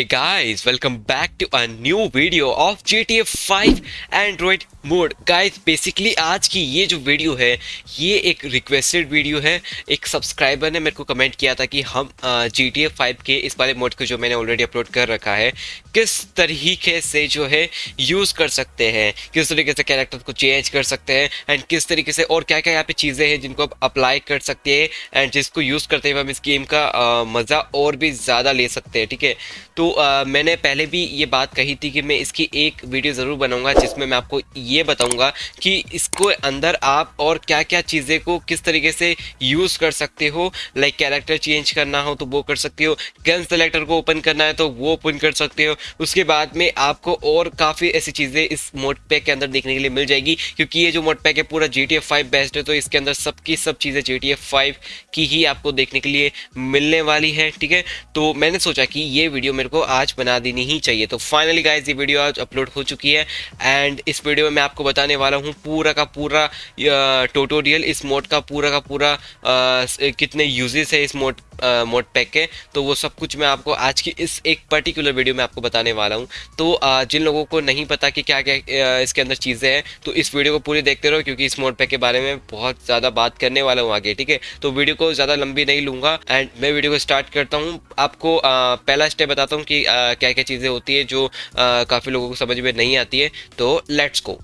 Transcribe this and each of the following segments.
Hey guys, welcome back to a new video of GTA 5 Android mod guys basically आज की ये जो video है ये एक रिक्वेस्टेड वीडियो है। एक सब्सक्राइबर ने मेरे को कमेंट किया था कि हम जी टी एफ़ फाइव के इस वाले मोड को जो मैंने ऑलरेडी अपलोड कर रखा है किस तरीके से जो है यूज़ कर सकते हैं किस तरीके से कैरेक्टर को चेंज कर सकते हैं एंड किस तरीके से और क्या क्या यहाँ पे चीज़ें हैं जिनको आप अप्लाई कर सकते हैं एंड जिसको यूज़ करते हुए हम इस गेम का मज़ा और भी ज़्यादा ले सकते हैं ठीक है? तो आ, मैंने पहले भी ये बात कही थी कि मैं इसकी एक वीडियो ज़रूर बनाऊँगा जिसमें मैं आपको ये बताऊँगा कि इसको अंदर आप और क्या क्या चीज़ें को किस तरीके से यूज़ कर सकते हो। लाइक कैरेक्टर चेंज करना हो तो वो कर सकते हो गन सेलेक्टर को ओपन करना है तो वो ओपन कर सकते हो। उसके बाद में आपको और काफ़ी ऐसी चीज़ें इस मोड पैक के अंदर देखने के लिए मिल जाएगी क्योंकि ये जो मोड पैक है पूरा जी टी बेस्ड है तो इसके अंदर सबकी सब चीज़ें जी टी की ही आपको देखने के लिए मिलने वाली है ठीक है? तो मैंने सोचा कि ये वीडियो मेरे को आज बना देनी ही चाहिए। तो फाइनली गाइज़ ये वीडियो आज अपलोड हो चुकी है एंड इस वीडियो में मैं आपको बताने वाला हूँ पूरा का पूरा टोटोरियल इस मोड का पूरा का पूरा आ, कितने यूजेस है इस मोड मोड पैक के तो वो सब कुछ मैं आपको आज की इस एक पर्टिकुलर वीडियो में आपको बताने वाला हूँ। तो आ, जिन लोगों को नहीं पता कि क्या क्या इसके अंदर चीज़ें हैं तो इस वीडियो को पूरी देखते रहो क्योंकि इस मोड पैक के बारे में बहुत ज़्यादा बात करने वाला हूँ आगे ठीक है? तो वीडियो को ज़्यादा लंबी नहीं लूँगा एंड मैं वीडियो को स्टार्ट करता हूँ। आपको पहला स्टेप बताता हूँ कि क्या क्या चीज़ें होती है जो काफ़ी लोगों को समझ में नहीं आती है। तो लेट्स को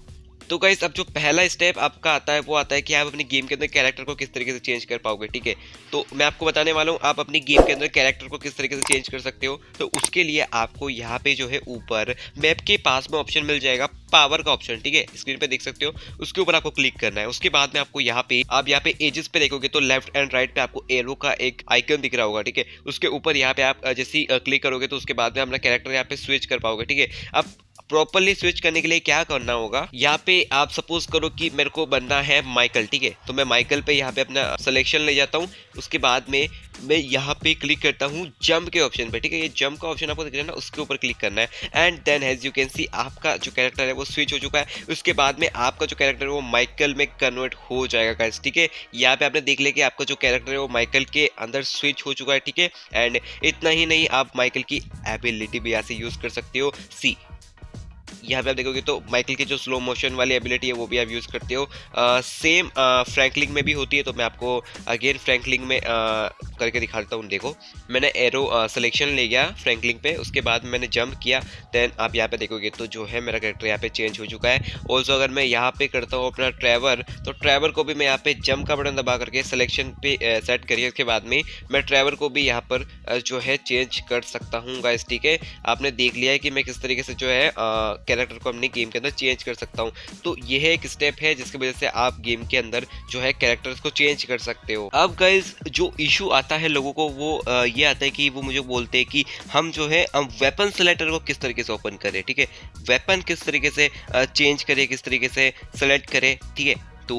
तो गाइस अब जो पहला स्टेप आपका आता है, वो आता है कि आप अपनी गेम के अंदर कैरेक्टर को किस तरीके से चेंज कर पाओगे, ठीक है? तो मैं आपको बताने वाला हूँ, आप अपनी गेम के अंदर कैरेक्टर को किस तरीके से चेंज कर सकते हो। तो उसके लिए आपको यहाँ पे जो है ऊपर मैप के पास में ऑप्शन मिल जाएगा पावर का ऑप्शन ठीक है? स्क्रीन पे देख सकते हो, उसके ऊपर आपको क्लिक करना है। उसके बाद में आपको यहाँ पे, आप यहाँ पे एजेस पे देखोगे तो लेफ़्ट एंड राइट पे आपको एरो का एक आइकन दिख रहा होगा, ठीक है? उसके ऊपर यहाँ पे आप, जैसे क्लिक करोगे तो उसके बाद में अपना कैरेक्टर यहाँ पे स्विच कर पाओगे, ठीक है? अब प्रॉपरली स्विच करने के लिए क्या करना होगा? यहाँ पे आप सपोज़ करो कि मेरे को बनना है माइकल ठीक है? तो मैं माइकल पे यहाँ पे अपना सिलेक्शन ले जाता हूँ। उसके बाद में, मैं यहाँ पे क्लिक करता हूँ जंप के ऑप्शन पे, ठीक है? ये जंप का ऑप्शन आपको दिख रहा है ना, उसके ऊपर क्लिक करना है। And then has you can see आपका जो कैरेक्टर है वो स्विच हो चुका है। उसके बाद में आपका जो कैरेक्टर है वो माइकल में कन्वर्ट हो जाएगा गाइस ठीक है? यहाँ पे आपने देख लिया कि आपका जो कैरेक्टर है वो माइकल के अंदर स्विच हो चुका है, ठीक है? एंड इतना ही नहीं, आप माइकल की एबिलिटी भी यहाँ से यूज़ कर सकते हो। सी यहाँ पे आप देखोगे तो माइकल की जो स्लो मोशन वाली एबिलिटी है, वो भी आप यूज़ करते हो। सेम फ्रैंकलिंग में भी होती है तो मैं आपको अगेन फ्रैंकलिंग में करके दिखा देता हूँ, देखो। मैंने एरो सिलेक्शन ले गया फ्रैंकलिंग पे, उसके बाद मैंने जंप किया देन आप यहाँ पे देखोगे तो जो है मेरा कैरेक्टर यहाँ पे चेंज हो चुका है। ऑल्सो अगर मैं यहाँ पे करता हूँ अपना ट्रैवर तो ट्रैवर को भी मैं यहाँ पे जंप का बटन दबा करके सिलेक्शन पे सेट करिए उसके बाद में मैं ट्रैवर को भी यहाँ पर जो है चेंज कर सकता हूँ गाइस ठीक है? आपने देख लिया है कि मैं किस तरीके से जो है कैरेक्टर को अपनी गेम के अंदर चेंज कर सकता हूँ। तो यह एक स्टेप है जिसकी वजह से आप गेम के अंदर जो है कैरेक्टर्स को चेंज कर सकते हो। अब गाइज़ जो इशू आता है लोगों को, वो ये आता है कि वो मुझे बोलते हैं कि हम जो है, हम वेपन सेलेक्टर को किस तरीके से ओपन करें, ठीक है? वेपन किस तरीके से चेंज करें, किस तरीके से सेलेक्ट करें, ठीक है? तो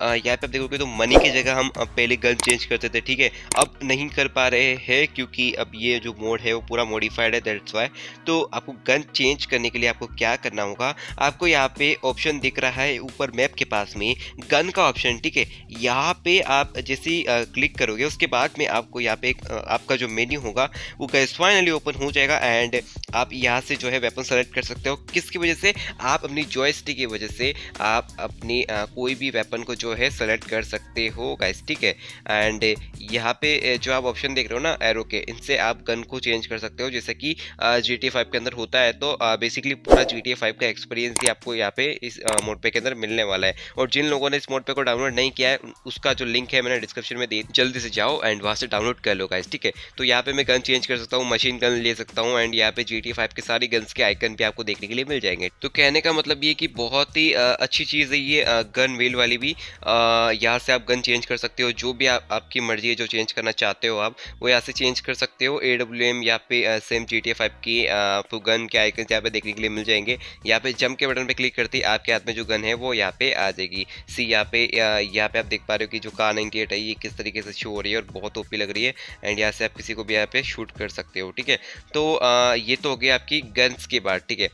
यहाँ पे आप देखोगे तो मनी की जगह हम पहले गन चेंज करते थे, ठीक है? अब नहीं कर पा रहे हैं क्योंकि अब ये जो मोड है वो पूरा मॉडिफाइड है दैट्स वाई तो आपको गन चेंज करने के लिए आपको क्या करना होगा? आपको यहाँ पे ऑप्शन दिख रहा है ऊपर मैप के पास में गन का ऑप्शन ठीक है? यहाँ पे आप जैसे क्लिक करोगे, उसके बाद में आपको यहाँ पे आपका जो मेन्यू होगा, वो गैस फाइनली ओपन हो जाएगा एंड आप यहाँ से जो है वेपन सेलेक्ट कर सकते हो। किसकी वजह से? आप अपनी जॉयस्टिक की वजह से आप अपनी कोई भी वेपन को जो है सेलेक्ट कर सकते हो गाइस ठीक है? एंड यहाँ पे जो आप ऑप्शन देख रहे हो ना एरो के, इनसे आप गन को चेंज कर सकते हो। जैसे कि जी टी फाइव के अंदर होता है तो बेसिकली पूरा जी टी फाइव का एक्सपीरियंस भी आपको यहाँ पे इस मोड पे के अंदर मिलने वाला है। और जिन लोगों ने इस मोड पे को डाउनलोड नहीं किया है उसका जो लिंक है मैंने डिस्क्रिप्शन में दे जल्दी से जाओ एंड वहाँ से डाउनलोड कर लो गाइस ठीक है? तो यहाँ पे मैं गन चेंज कर सकता हूँ मशीन गन ले सकता हूँ एंड यहाँ पे जी टी फाइव के सारी गन्स के आइकन भी आपको देखने के लिए मिल जाएँगे। तो कहने का मतलब ये कि बहुत ही अच्छी चीज़ है ये गन वेल वाली भी यहाँ से आप गन चेंज कर सकते हो। जो भी आप, आपकी मर्ज़ी है जो चेंज करना चाहते हो आप, वो यहाँ से चेंज कर सकते हो। ए डब्ल्यू एम यहाँ पे सेम जी टी फाइव की आपको गन के आइकन यहाँ पे देखने के लिए मिल जाएँगे। यहाँ पे जम के बटन पे क्लिक करते ही आपके हाथ में जो गन है वो यहाँ पे आ जाएगी। सी यहाँ पे यहाँ पे आप देख पा रहे हो कि जो कार नाइनटी है, ये किस तरीके से शो हो रही है और बहुत ओपी लग रही है एंड यहाँ से आप किसी को भी यहाँ पे शूट कर सकते हो, ठीक है? तो ये तो हो गया आपकी गन्स की बात ठीक है?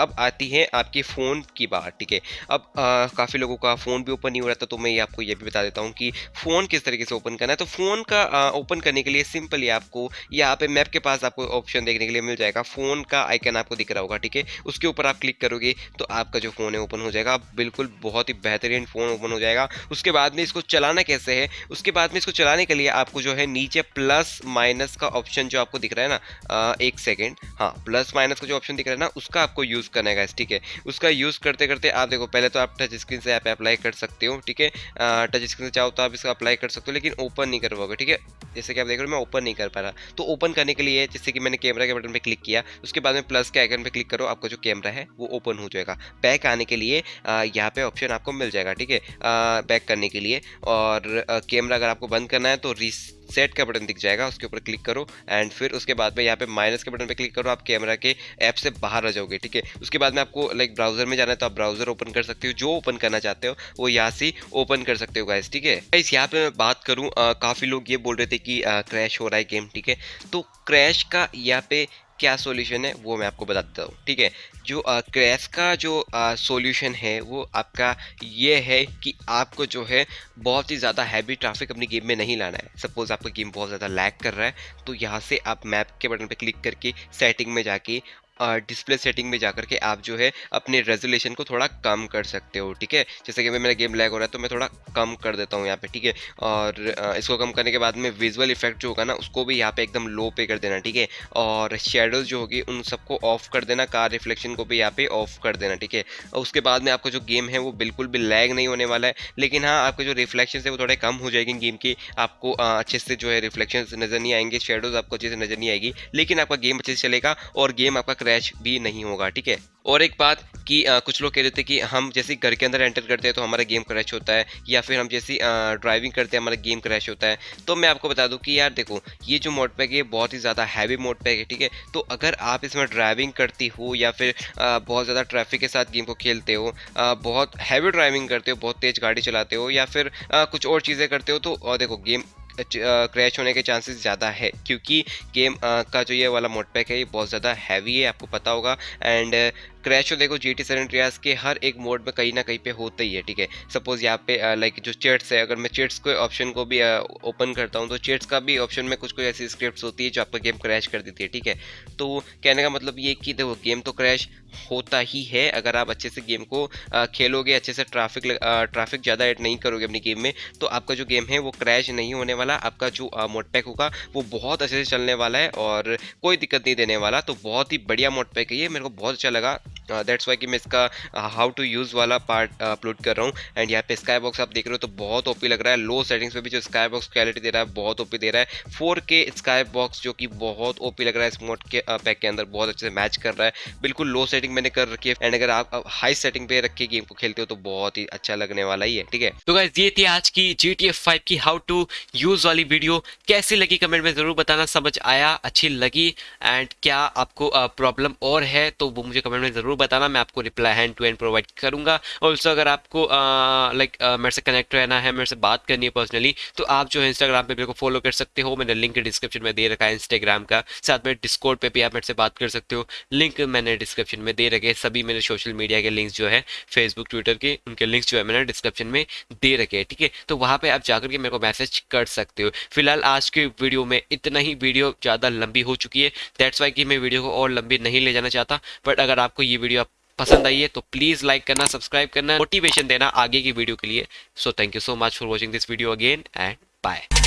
अब आती है आपकी फ़ोन की बात, ठीक है? अब काफ़ी लोगों का फ़ोन भी ओपन नहीं हो रहा था तो मैं ये आपको ये भी बता देता हूँ कि फ़ोन किस तरीके से ओपन करना है। तो फ़ोन का ओपन करने के लिए सिंपली आपको यहाँ पे मैप के पास आपको ऑप्शन देखने के लिए मिल जाएगा। फ़ोन का आइकन आपको दिख रहा होगा, ठीक है? उसके ऊपर आप क्लिक करोगे तो आपका जो फ़ोन है ओपन हो जाएगा। बिल्कुल बहुत ही बेहतरीन फ़ोन ओपन हो जाएगा। उसके बाद में इसको चलाना कैसे है? उसके बाद में इसको चलाने के लिए आपको जो है नीचे प्लस माइनस का ऑप्शन जो आपको दिख रहा है ना एक सेकेंड हाँ प्लस माइनस का जो ऑप्शन दिख रहा है ना, उसका आपको यूज़ करना है ठीक है? उसका यूज़ करते करते आप देखो, पहले तो आप टच स्क्रीन से ऐप अप्लाई कर सकते हो, ठीक है? टच स्क्रीन से चाहो तो आप इसका अप्लाई कर सकते हो, लेकिन ओपन नहीं कर पाओगे ठीक है? जैसे कि आप देख रहे हो, मैं ओपन नहीं कर पा रहा। तो ओपन करने के लिए, जैसे कि मैंने कैमरा के बटन पर क्लिक किया, उसके बाद में प्लस के आइकन पर क्लिक करो, आपका जो कैमरा है, वो ओपन हो जाएगा। बैक आने के लिए यहाँ पे ऑप्शन आपको मिल जाएगा, ठीक है? बैक करने के लिए, और कैमरा अगर आपको बंद करना है तो रिस सेट का बटन दिख जाएगा, उसके ऊपर क्लिक करो एंड फिर उसके बाद में यहाँ पे माइनस के बटन पे क्लिक करो, आप कैमरा के ऐप से बाहर आ जाओगे, ठीक है? उसके बाद में आपको लाइक ब्राउज़र में जाना है तो आप ब्राउज़र ओपन कर सकते हो, जो ओपन करना चाहते हो, वो यहाँ से ओपन कर सकते हो गाइस ठीक है? गाइस यहाँ पे मैं बात करूँ काफ़ी लोग ये बोल रहे थे कि क्रैश हो रहा है गेम ठीक है? तो क्रैश का यहाँ पे क्या सोल्यूशन है, वो मैं आपको बता देता हूँ, ठीक है? जो क्रैश का जो सोल्यूशन है, वो आपका ये है कि आपको जो है बहुत ही ज़्यादा हैवी ट्रैफ़िक अपनी गेम में नहीं लाना है। सपोज़ आपका गेम बहुत ज़्यादा लैग कर रहा है तो यहाँ से आप मैप के बटन पर क्लिक करके सेटिंग में जाके डिस्प्ले सेटिंग में जाकर के आप जो है अपने रेजोल्यूशन को थोड़ा कम कर सकते हो, ठीक है? जैसे कि मेरा गेम लैग हो रहा है तो मैं थोड़ा कम कर देता हूँ यहाँ पे, ठीक है? और इसको कम करने के बाद में विजुअल इफ़ेक्ट जो होगा ना, उसको भी यहाँ पे एकदम लो पे कर देना, ठीक है? और शेडोज जो होगी, उन सबको ऑफ़ कर देना कार रिफ्लेक्शन को भी यहाँ पे ऑफ़ कर देना, ठीक है? और उसके बाद में आपका जो गेम है, वो बिल्कुल भी लैग नहीं होने वाला है, लेकिन हाँ आपके जो रिफ्लेक्शन है, वो थोड़े कम हो जाएगी गेम की, आपको अच्छे से जो है रिफ्लेक्शन नज़र नहीं आएँगे शेडोज आपको अच्छे से नज़र नहीं आएगी, लेकिन आपका गेम अच्छे से चलेगा और गेम आपका क्रैश भी नहीं होगा ठीक है? और एक बात कि आ, कुछ लोग कह रहे थे कि हम जैसे घर के अंदर एंटर करते हैं तो हमारा गेम क्रैश होता है या फिर हम जैसी ड्राइविंग करते हैं हमारा गेम क्रैश होता है। तो मैं आपको बता दूँ कि यार देखो ये जो मोड पैक है बहुत ही ज़्यादा हैवी मोड पैक है ठीक है? तो अगर आप इसमें ड्राइविंग करती हो या फिर आ, बहुत ज़्यादा ट्रैफ़िक के साथ गेम को खेलते हो आ, बहुत हैवी ड्राइविंग करते हो बहुत तेज़ गाड़ी चलाते हो या फिर कुछ और चीज़ें करते हो तो देखो गेम क्रैश होने के चांसेस ज़्यादा है, क्योंकि गेम का जो ये वाला मोड पैक है, ये बहुत ज़्यादा हैवी है, आपको पता होगा, एंड क्रैश हो देखो जी टी सैन के हर एक मोड में कहीं ना कहीं पे होता ही है, ठीक है? सपोज़ यहाँ पे लाइक जो चेट्स है, अगर मैं चेट्स के ऑप्शन को भी ओपन करता हूँ तो चेट्स का भी ऑप्शन में कुछ कोई ऐसी स्क्रिप्ट होती है जो आपका गेम क्रैश कर देती है, ठीक है? तो कहने का मतलब ये कि देखो गेम तो क्रैश होता ही है, अगर आप अच्छे से गेम को खेलोगे, अच्छे से ट्रैफ़िक ट्रैफ़िक ज़्यादा ऐड नहीं करोगे अपनी गेम में तो आपका जो गेम है वो क्रैश नहीं होने वाला, आपका जो मोडपैक होगा, वो बहुत अच्छे से चलने वाला है और कोई दिक्कत नहीं देने वाला तो बहुत ही बढ़िया मोडपैक है ये, मेरे को बहुत अच्छा लगा। दैट्स वाई कि मैं इसका हाउ टू यूज़ वाला पार्ट अपलोड कर रहा हूँ। एंड यहाँ पे स्काई बॉक्स आप देख रहे हो तो बहुत ओपी लग रहा है। लो सेटिंग्स पे भी जो स्काई बॉक्स क्वालिटी दे रहा है, बहुत ओपी दे रहा है। फोर के स्काई बॉक्स जो कि बहुत ओपी लग रहा है इस मोड के पैक के अंदर, बहुत अच्छे से मैच कर रहा है। बिल्कुल लो सेटिंग मैंने कर रखी है। एंड अगर आप हाई सेटिंग पे रख गेम को खेलते हो तो बहुत ही अच्छा लगने वाला ही है, ठीक है? तो गाइस ये थी आज की जी टी एफ़ फाइव की हाउ टू यूज़ वाली वीडियो कैसी लगी कमेंट में ज़रूर बताना। समझ आया, अच्छी लगी। एंड क्या आपको प्रॉब्लम और है तो वो मुझे कमेंट में ज़रूर बताना, मैं आपको reply hand to hand provide करूँगा। ऑल्सो अगर आपको लाइक मेरे से कनेक्ट रहना है, मेरे से बात करनी है पर्सनली तो आप जो है इंस्टाग्राम पर मेरे को फॉलो कर सकते हो। मैंने लिंक डिस्क्रिप्शन में दे रखा है इंस्टाग्राम का। साथ में डिस्कोड पर भी आप मेरे से बात कर सकते हो। लिंक मैंने डिस्क्रिप्शन में दे रखे सभी मेरे सोशल मीडिया के लिंक्स जो है फेसबुक ट्विटर के, उनके लिंक्स जो है मैंने डिस्क्रिप्शन में दे रखे हैं, ठीक है? तो वहाँ पर आप जाकर के मेरे को मैसेज कर सकते हो। फ़िलहाल आज के वीडियो में इतना ही। वीडियो ज़्यादा लंबी हो चुकी है। दैट्स वाई कि मैं वीडियो को और लंबी नहीं ले जाना चाहता। बट अगर आपको ये वीडियो पसंद आई है तो प्लीज़ लाइक करना सब्सक्राइब करना मोटिवेशन देना आगे की वीडियो के लिए। So thank you so much for watching this video again and bye